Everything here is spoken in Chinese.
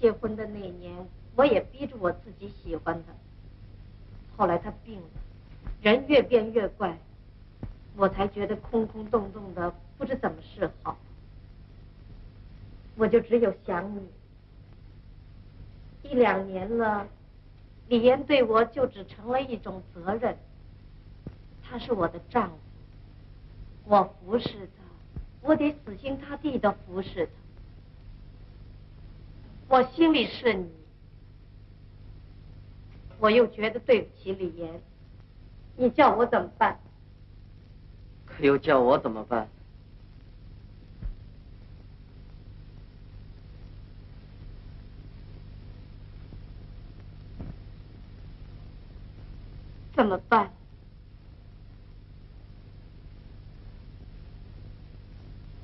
结婚的那年，我也逼着我自己喜欢他。后来他病了，人越变越怪，我才觉得空空洞洞的，不知怎么是好。我就只有想你。一两年了，李岩对我就只成了一种责任。他是我的丈夫，我服侍他，我得死心塌地的服侍他。我心里是你，我又觉得对不起李岩，你叫我怎么办？可又叫我怎么办？怎么办？